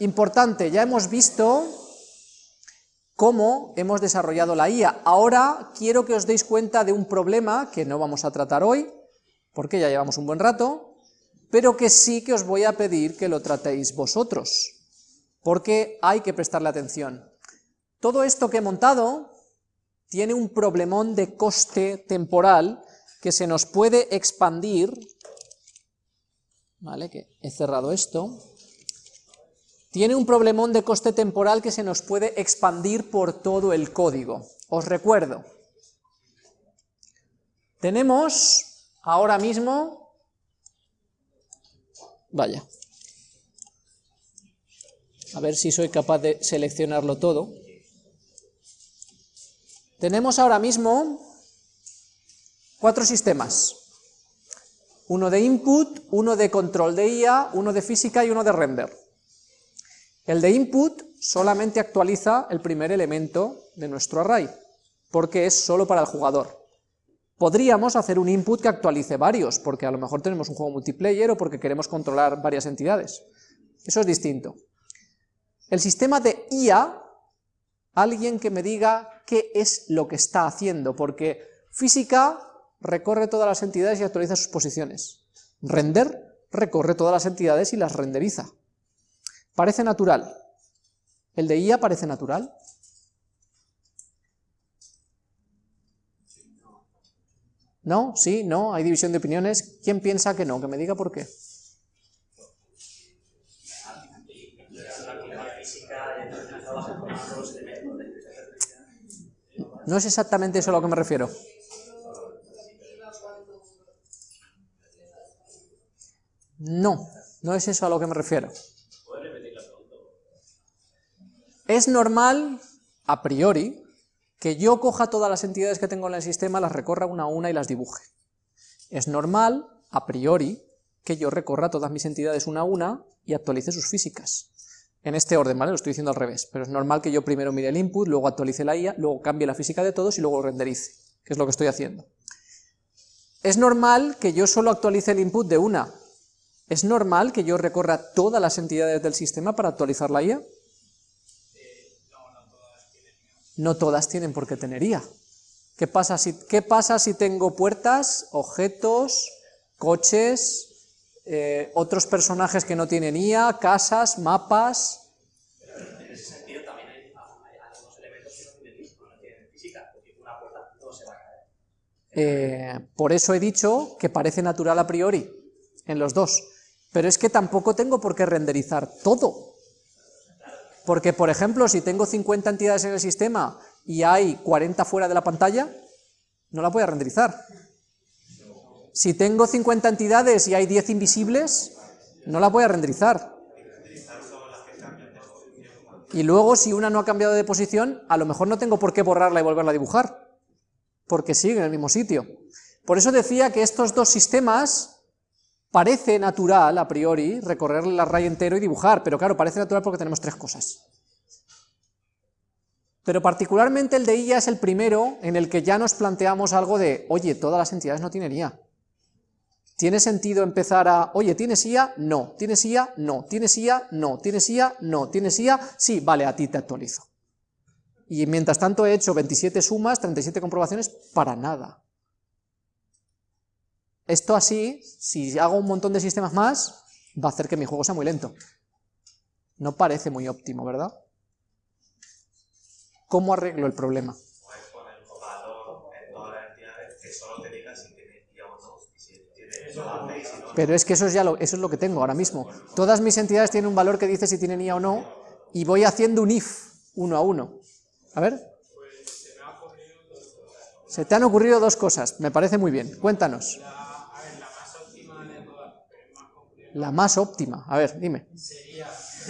Importante, ya hemos visto cómo hemos desarrollado la IA. Ahora quiero que os deis cuenta de un problema que no vamos a tratar hoy, porque ya llevamos un buen rato, pero que sí que os voy a pedir que lo tratéis vosotros, porque hay que prestarle atención. Todo esto que he montado tiene un problemón de coste temporal que se nos puede expandir, ¿vale? Que he cerrado esto, tiene un problemón de coste temporal que se nos puede expandir por todo el código. Os recuerdo, tenemos ahora mismo, vaya, a ver si soy capaz de seleccionarlo todo, tenemos ahora mismo cuatro sistemas, uno de input, uno de control de IA, uno de física y uno de render. El de input solamente actualiza el primer elemento de nuestro array, porque es solo para el jugador. Podríamos hacer un input que actualice varios, porque a lo mejor tenemos un juego multiplayer o porque queremos controlar varias entidades. Eso es distinto. El sistema de IA, alguien que me diga qué es lo que está haciendo, porque física recorre todas las entidades y actualiza sus posiciones. Render recorre todas las entidades y las renderiza. Parece natural. ¿El de IA parece natural? ¿No? ¿Sí? ¿No? ¿Hay división de opiniones? ¿Quién piensa que no? Que me diga por qué. No es exactamente eso a lo que me refiero. No, no es eso a lo que me refiero. Es normal, a priori, que yo coja todas las entidades que tengo en el sistema, las recorra una a una y las dibuje. Es normal, a priori, que yo recorra todas mis entidades una a una y actualice sus físicas. En este orden, ¿vale? Lo estoy diciendo al revés, pero es normal que yo primero mire el input, luego actualice la IA, luego cambie la física de todos y luego renderice, que es lo que estoy haciendo. Es normal que yo solo actualice el input de una. Es normal que yo recorra todas las entidades del sistema para actualizar la IA. No todas tienen por qué tener IA. ¿Qué pasa si, qué pasa si tengo puertas, objetos, coches, eh, otros personajes que no tienen IA, casas, mapas? en ese sentido también hay, algunos elementos que no tienen, no tienen física, porque una puerta no se va a caer. Eh, por eso he dicho que parece natural a priori, en los dos. Pero es que tampoco tengo por qué renderizar todo. Porque, por ejemplo, si tengo 50 entidades en el sistema y hay 40 fuera de la pantalla, no la voy a renderizar. Si tengo 50 entidades y hay 10 invisibles, no la voy a renderizar. Y luego, si una no ha cambiado de posición, a lo mejor no tengo por qué borrarla y volverla a dibujar, porque sigue en el mismo sitio. Por eso decía que estos dos sistemas Parece natural, a priori, recorrer el array entero y dibujar, pero claro, parece natural porque tenemos tres cosas. Pero particularmente el de IA es el primero en el que ya nos planteamos algo de, oye, todas las entidades no tienen IA. ¿Tiene sentido empezar a, oye, ¿tienes IA? No. ¿Tienes IA? No. ¿Tienes IA? No. ¿Tienes IA? No. ¿Tienes IA? Sí, vale, a ti te actualizo. Y mientras tanto he hecho 27 sumas, 37 comprobaciones, para nada. Esto así, si hago un montón de sistemas más, va a hacer que mi juego sea muy lento. No parece muy óptimo, ¿verdad? ¿Cómo arreglo el problema? Puedes poner un valor en todas las entidades que solo te diga si tiene o no. Si Pero es que eso es, ya lo, eso es lo que tengo ahora mismo. Todas mis entidades tienen un valor que dice si tienen IA o no, y voy haciendo un if, uno a uno. A ver. Se te han ocurrido dos cosas, me parece muy bien. Cuéntanos. La más óptima. A ver, dime. Sería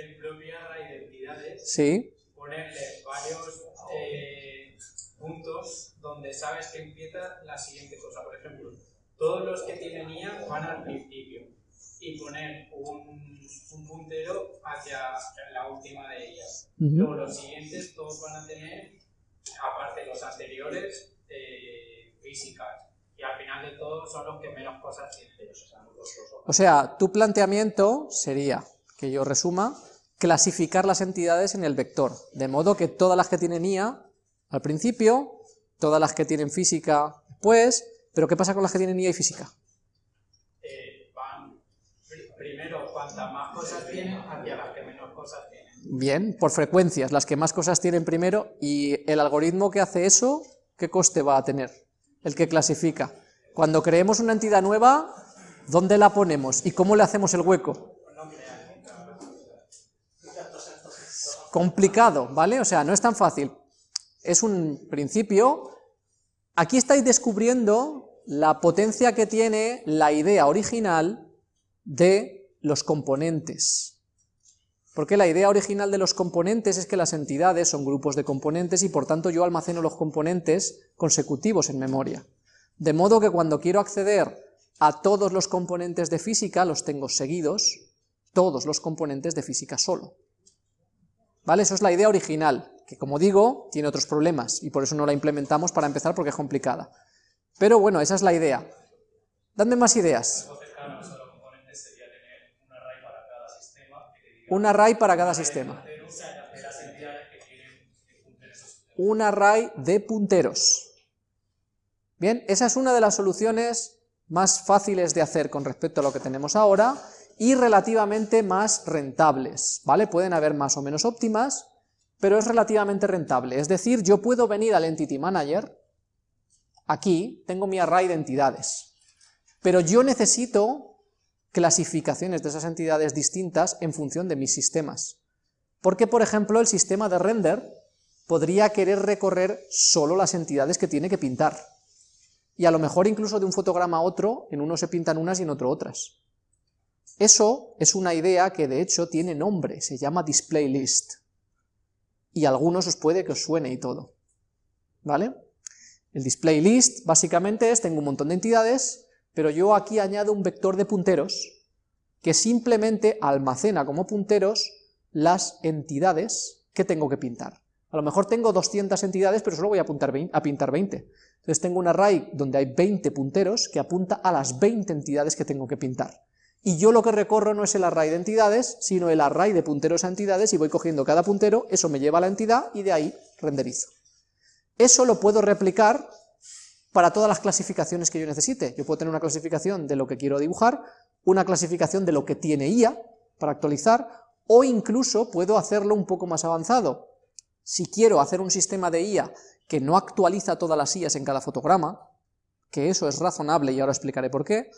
el, propio array de entidades. Sí. Ponerle varios eh, puntos donde sabes que empieza la siguiente cosa. Por ejemplo, todos los que tienen IA van al principio. Y poner un, un puntero hacia la última de ellas. Luego los siguientes todos van a tener, aparte los anteriores, eh, físicas y al final de todo son los que menos cosas tienen. O sea, tu planteamiento sería, que yo resuma, clasificar las entidades en el vector, de modo que todas las que tienen IA al principio, todas las que tienen física después, pero ¿qué pasa con las que tienen IA y física? Van primero, cuantas más cosas tienen, hacia las que menos cosas tienen. Bien, por frecuencias, las que más cosas tienen primero, y el algoritmo que hace eso, ¿qué coste va a tener? El que clasifica. Cuando creemos una entidad nueva, ¿dónde la ponemos? ¿Y cómo le hacemos el hueco? Complicado, ¿vale? O sea, no es tan fácil. Es un principio. Aquí estáis descubriendo la potencia que tiene la idea original de los componentes. Porque la idea original de los componentes es que las entidades son grupos de componentes y por tanto yo almaceno los componentes consecutivos en memoria. De modo que cuando quiero acceder a todos los componentes de física, los tengo seguidos, todos los componentes de física solo. ¿Vale? Eso es la idea original, que como digo, tiene otros problemas, y por eso no la implementamos para empezar porque es complicada. Pero bueno, esa es la idea. Dadme más ideas. Un array para cada sistema. Un array de punteros. Bien, esa es una de las soluciones más fáciles de hacer con respecto a lo que tenemos ahora y relativamente más rentables, ¿vale? Pueden haber más o menos óptimas, pero es relativamente rentable. Es decir, yo puedo venir al Entity Manager, aquí tengo mi array de entidades, pero yo necesito clasificaciones de esas entidades distintas en función de mis sistemas. Porque, por ejemplo, el sistema de render podría querer recorrer solo las entidades que tiene que pintar. Y a lo mejor incluso de un fotograma a otro, en uno se pintan unas y en otro otras. Eso es una idea que de hecho tiene nombre, se llama display list. Y a algunos os puede que os suene y todo. ¿Vale? El display list básicamente es, tengo un montón de entidades, pero yo aquí añado un vector de punteros que simplemente almacena como punteros las entidades que tengo que pintar. A lo mejor tengo 200 entidades, pero solo voy a, a pintar 20. Entonces tengo un array donde hay 20 punteros que apunta a las 20 entidades que tengo que pintar. Y yo lo que recorro no es el array de entidades, sino el array de punteros a entidades y voy cogiendo cada puntero, eso me lleva a la entidad y de ahí renderizo. Eso lo puedo replicar para todas las clasificaciones que yo necesite. Yo puedo tener una clasificación de lo que quiero dibujar, una clasificación de lo que tiene IA para actualizar, o incluso puedo hacerlo un poco más avanzado. Si quiero hacer un sistema de IA que no actualiza todas las IAs en cada fotograma, que eso es razonable y ahora explicaré por qué,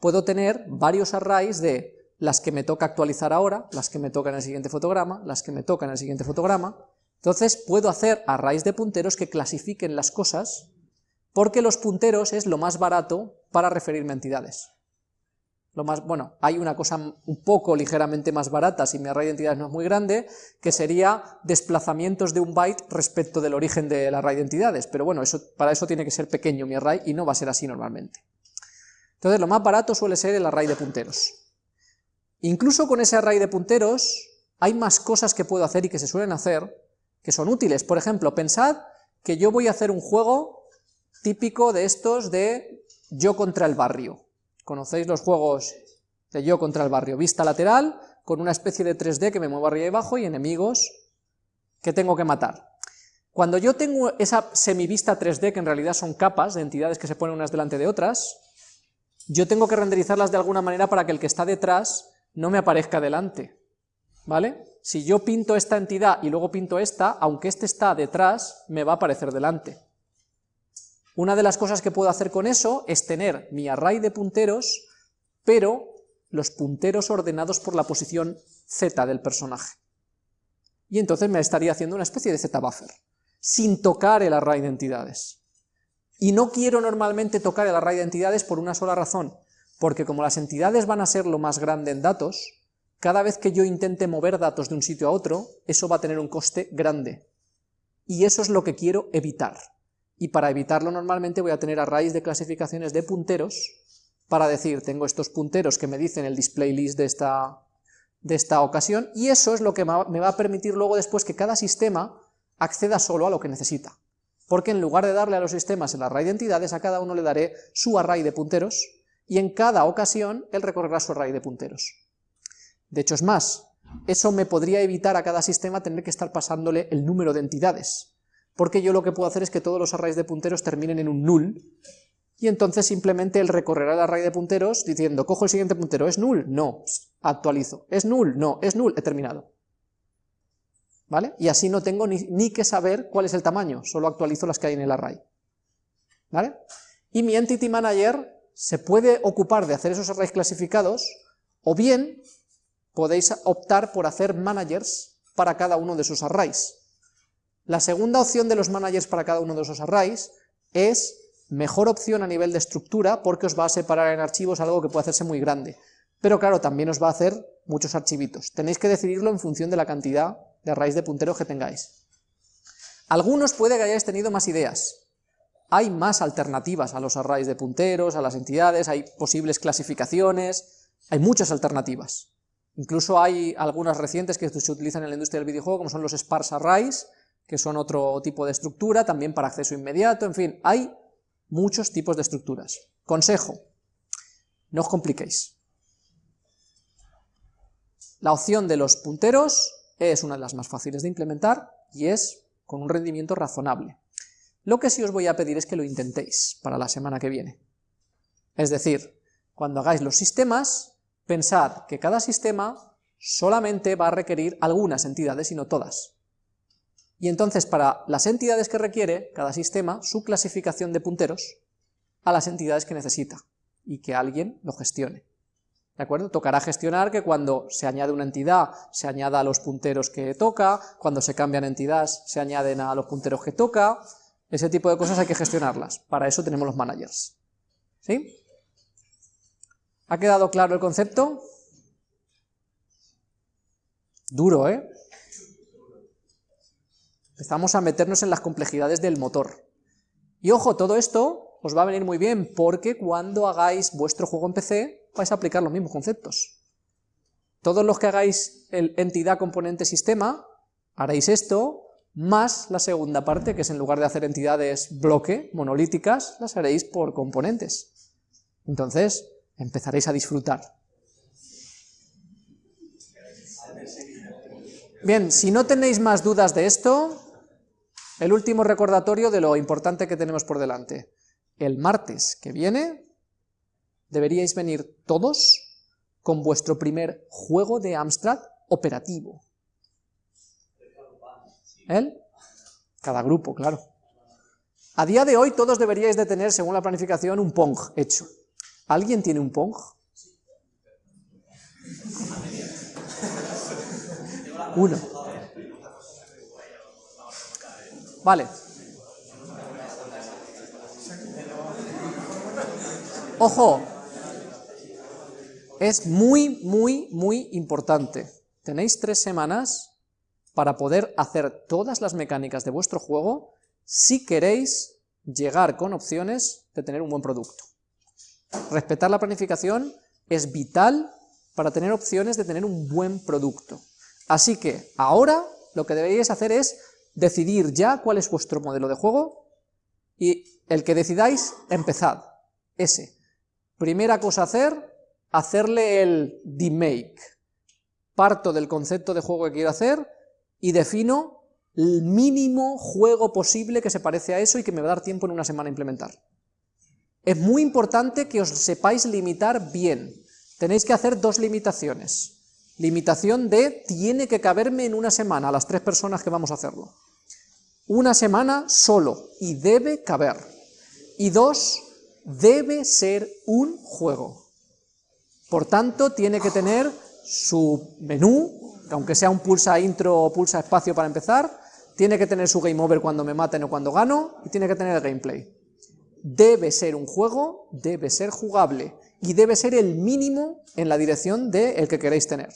puedo tener varios arrays de las que me toca actualizar ahora, las que me tocan en el siguiente fotograma, las que me tocan en el siguiente fotograma, entonces puedo hacer arrays de punteros que clasifiquen las cosas, porque los punteros es lo más barato para referirme a entidades. Lo más, bueno, hay una cosa un poco ligeramente más barata, si mi array de entidades no es muy grande, que sería desplazamientos de un byte respecto del origen del array de entidades, pero bueno, eso, para eso tiene que ser pequeño mi array y no va a ser así normalmente. Entonces lo más barato suele ser el array de punteros. Incluso con ese array de punteros hay más cosas que puedo hacer y que se suelen hacer que son útiles. Por ejemplo, pensad que yo voy a hacer un juego típico de estos de yo contra el barrio. ¿Conocéis los juegos de yo contra el barrio? Vista lateral, con una especie de 3D que me muevo arriba y abajo y enemigos que tengo que matar. Cuando yo tengo esa semivista 3D, que en realidad son capas de entidades que se ponen unas delante de otras, yo tengo que renderizarlas de alguna manera para que el que está detrás no me aparezca delante, ¿vale? Si yo pinto esta entidad y luego pinto esta, aunque este está detrás, me va a aparecer delante. Una de las cosas que puedo hacer con eso es tener mi array de punteros, pero los punteros ordenados por la posición z del personaje. Y entonces me estaría haciendo una especie de z-buffer, sin tocar el array de entidades. Y no quiero normalmente tocar el array de entidades por una sola razón, porque como las entidades van a ser lo más grande en datos, cada vez que yo intente mover datos de un sitio a otro, eso va a tener un coste grande. Y eso es lo que quiero evitar y para evitarlo normalmente voy a tener arrays de clasificaciones de punteros para decir, tengo estos punteros que me dicen el display list de esta, de esta ocasión, y eso es lo que me va a permitir luego después que cada sistema acceda solo a lo que necesita. Porque en lugar de darle a los sistemas el array de entidades, a cada uno le daré su array de punteros, y en cada ocasión él recorrerá su array de punteros. De hecho es más, eso me podría evitar a cada sistema tener que estar pasándole el número de entidades, porque yo lo que puedo hacer es que todos los arrays de punteros terminen en un null, y entonces simplemente él recorrerá el array de punteros diciendo, cojo el siguiente puntero, ¿es null? No, actualizo. ¿Es null? No, es null, he terminado. ¿Vale? Y así no tengo ni, ni que saber cuál es el tamaño, solo actualizo las que hay en el array. ¿Vale? Y mi Entity Manager se puede ocupar de hacer esos arrays clasificados, o bien podéis optar por hacer managers para cada uno de esos arrays. La segunda opción de los managers para cada uno de esos arrays es mejor opción a nivel de estructura porque os va a separar en archivos algo que puede hacerse muy grande. Pero claro, también os va a hacer muchos archivitos. Tenéis que decidirlo en función de la cantidad de arrays de punteros que tengáis. Algunos puede que hayáis tenido más ideas. Hay más alternativas a los arrays de punteros, a las entidades, hay posibles clasificaciones, hay muchas alternativas. Incluso hay algunas recientes que se utilizan en la industria del videojuego, como son los sparse arrays, que son otro tipo de estructura, también para acceso inmediato, en fin, hay muchos tipos de estructuras. Consejo, no os compliquéis. La opción de los punteros es una de las más fáciles de implementar y es con un rendimiento razonable. Lo que sí os voy a pedir es que lo intentéis para la semana que viene. Es decir, cuando hagáis los sistemas, pensad que cada sistema solamente va a requerir algunas entidades y no todas. Y entonces para las entidades que requiere cada sistema, su clasificación de punteros a las entidades que necesita y que alguien lo gestione. ¿De acuerdo? Tocará gestionar que cuando se añade una entidad se añada a los punteros que toca, cuando se cambian entidades se añaden a los punteros que toca, ese tipo de cosas hay que gestionarlas. Para eso tenemos los managers. ¿Sí? ¿Ha quedado claro el concepto? Duro, ¿eh? Empezamos a meternos en las complejidades del motor. Y ojo, todo esto os va a venir muy bien, porque cuando hagáis vuestro juego en PC, vais a aplicar los mismos conceptos. Todos los que hagáis el entidad componente sistema, haréis esto, más la segunda parte, que es en lugar de hacer entidades bloque, monolíticas, las haréis por componentes. Entonces, empezaréis a disfrutar. Bien, si no tenéis más dudas de esto, el último recordatorio de lo importante que tenemos por delante. El martes que viene deberíais venir todos con vuestro primer juego de Amstrad operativo. ¿El? Cada grupo, claro. A día de hoy todos deberíais de tener, según la planificación, un Pong hecho. ¿Alguien tiene un Pong? Uno. Vale. Ojo, es muy, muy, muy importante. Tenéis tres semanas para poder hacer todas las mecánicas de vuestro juego si queréis llegar con opciones de tener un buen producto. Respetar la planificación es vital para tener opciones de tener un buen producto. Así que ahora lo que deberíais hacer es decidir ya cuál es vuestro modelo de juego y el que decidáis, empezad. Ese. Primera cosa a hacer, hacerle el demake. Parto del concepto de juego que quiero hacer y defino el mínimo juego posible que se parece a eso y que me va a dar tiempo en una semana a implementar. Es muy importante que os sepáis limitar bien. Tenéis que hacer dos limitaciones. Limitación de tiene que caberme en una semana a las tres personas que vamos a hacerlo. Una semana solo, y debe caber. Y dos, debe ser un juego. Por tanto, tiene que tener su menú, aunque sea un pulsa intro o pulsa espacio para empezar, tiene que tener su game over cuando me maten o cuando gano, y tiene que tener el gameplay. Debe ser un juego, debe ser jugable, y debe ser el mínimo en la dirección del el que queréis tener.